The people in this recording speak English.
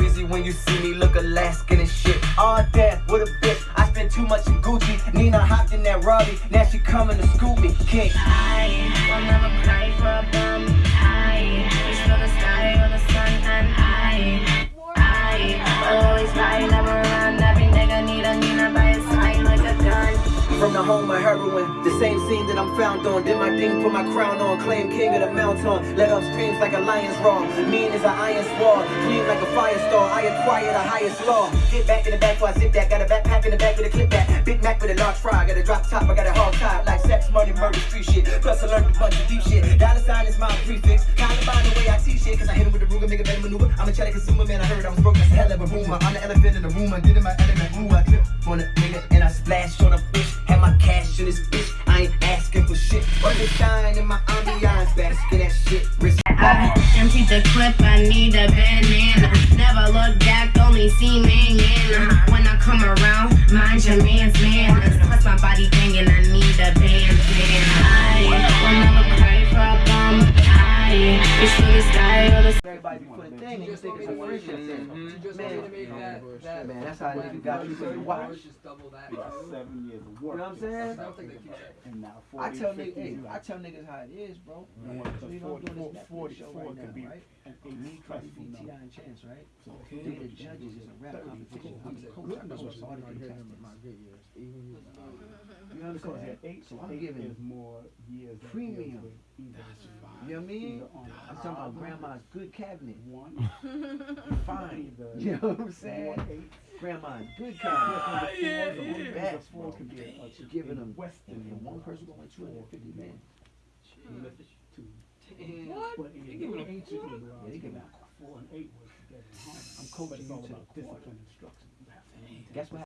breezy when you see me look Alaskan and shit. All that, with a bitch. I spent too much in Gucci. Nina hopped in that Raleigh. Now she coming to scoop me. King. I will never for a home of heroin, the same scene that I'm found on. Did my thing, put my crown on, claim king of the mountain. Let off streams like a lion's roar. Mean as an iron sword, clean like a fire star. I acquire the highest law. Get back in the back before I zip that. Got a backpack in the back with a clip back. Big Mac with a large fry. Got a drop top, I got a hard tie. Like sex, money, murder, street shit. Plus I learned a bunch of deep shit. Dollar sign is my prefix. Kinda find the way I teach shit. Cause I hit him with the Ruger, make a better maneuver. I'm a cheddar consumer, man. I heard I was broke. That's a hell of a rumor. I'm the elephant in the room. I did in my element. Ooh, I clip on a nigga and I splash on a in. I emptied the clip, I need a banana. Never look back, only see me in. When I come around, mind your man's manners. Plus my body banging, I need a bandana. I will never cry for a bum. I reach for the sky or the Everybody be putting thing and you think it's a friendship thing. You mm-hmm. just Man, wanted to make that, that. man, that's how nigga got you for your watch. Just double that. Seven years of You know what I'm saying? I don't think they keep that. And now I tell niggas, hey. I tell niggas how it is, bro. And So you know I'm doing this 44 Netflix show right could be now, right? an Me, eight Cardi B, trifle T.I. number. and Chance, right? So They the judges in a rap competition. I'm the coach. I coach all the contestants. You understand? Um, so I'm giving more premium. deals with You know what I mean? I'm talking about grandma's good cabinet. one, Fine. You know what I'm saying? eight. Grandma's good Yeah, cabinet. from the four, the Yeah. Back. the four could be a, a, Giving them, Western. and one person going 250 man. Two. What? But They the them ancient quarter? Yeah, they giving now, four and eight was together. I'm coaching you to the discipline instruction. You have to maintain Guess what